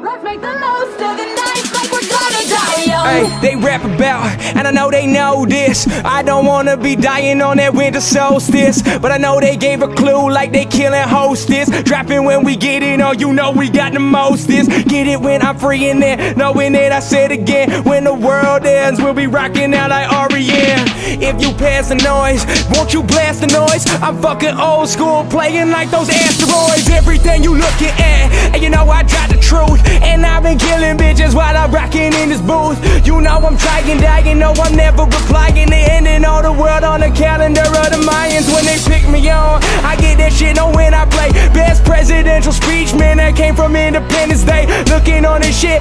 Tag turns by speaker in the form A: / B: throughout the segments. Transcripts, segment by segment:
A: Most
B: they rap about, and I know they know this. I don't wanna be dying on that winter solstice, but I know they gave a clue like they killing hostess. Dropping when we get in, oh, you know we got the mostest. Get it when I'm free in there, knowing that I said again. When the world ends, we'll be rocking out like REM. If you pass the noise, won't you blast the noise? I'm fucking old school, playing like those asteroids. Everything you looking at, and you know I got the truth. And I've been killing bitches while I'm rocking in this booth. You know I'm trying, dying, no I'm never replying. They ending all the world on the calendar of the Mayans when they pick me on. I get that shit on when I play best presidential speech, man. That came from Independence Day. Looking on this shit,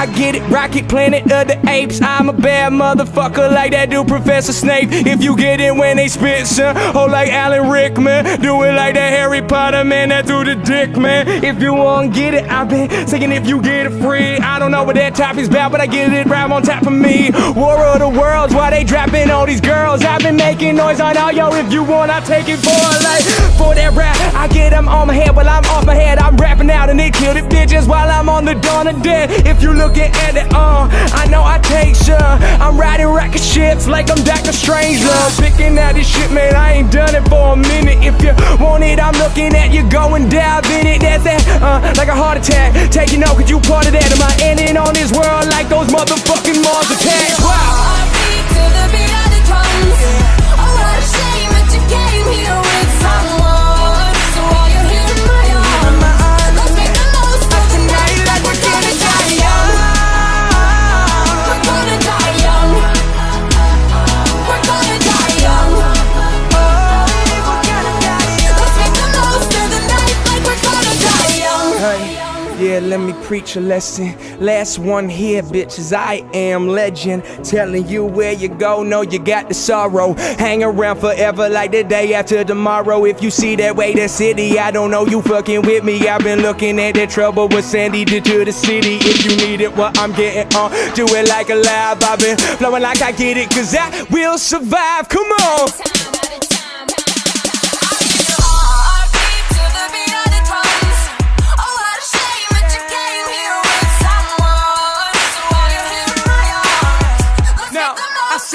B: I get it, Rocket Planet of the Apes. I'm a bad motherfucker like that dude, Professor Snape. If you get it when they spit, son, oh like Alan Rickman. Do it like that Harry Potter man, that through the dick, man. If you won't get it, I've been saying if you get it free. I don't know what that topic's about, but I get it right on top of me. War of the Worlds, why they dropping all these girls? I've been making noise on all yo. If you want, I'll take it for a life. For that rap, I get them on my head while I'm off my head. I'm rapping out and they kill the bitches while I'm on the dawn of dead. If you at it, I know I take some. I'm riding rocket ships like I'm Doctor Strange. Love picking out this shit, man. I ain't done it for a minute. If you want it, I'm looking at you going dive in it. That's that, uh, like a heart attack. Taking out, cause you part of that. Am I ending on this world like those motherfucking let me preach a lesson. Last one here, bitches. I am legend. Telling you where you go, know you got the sorrow. Hang around forever like the day after tomorrow. If you see that way, the city, I don't know you fucking with me. I've been looking at the trouble with Sandy did to the city. If you need it, what I'm getting on, do it like a live. I've been flowing like I get it, cause I will survive. Come on.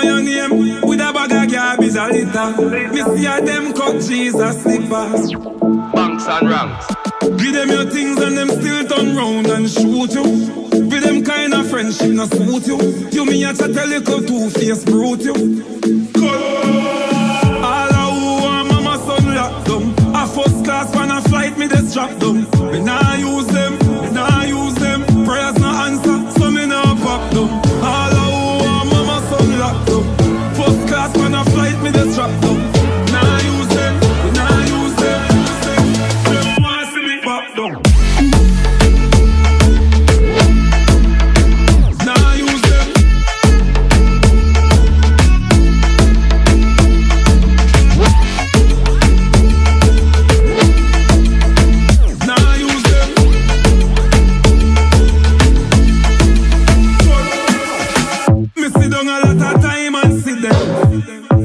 C: On your name with a bag of garbage a litter. Me see a them cut Jesus slippers.
D: Banks and ranks.
C: Give them your things and them still turn round and shoot you. With them kind of friendship not suit you. You me a chat a little two face brute you.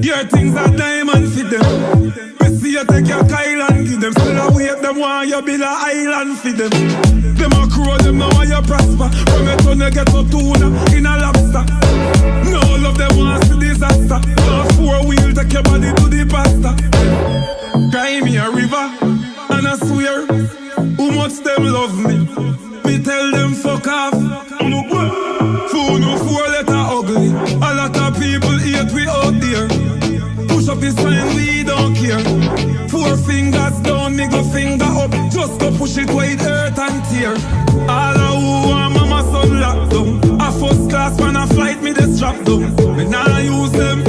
C: Your things are diamond fit them. Me see you take your Kyle and give them. Still a wait them want you build a island for them. Them a crow them now want you prosper. From your you get to tuna in a lobster. No love them want see disaster. No four wheel take your body to the pasta. Cry me a river and I swear, who much them love me. this time we don't care. Four fingers down, middle finger up. Just go push it wide, hurt and tear. All I who want mama son lockdown. A first class when I flight me they strap down. Me nah use them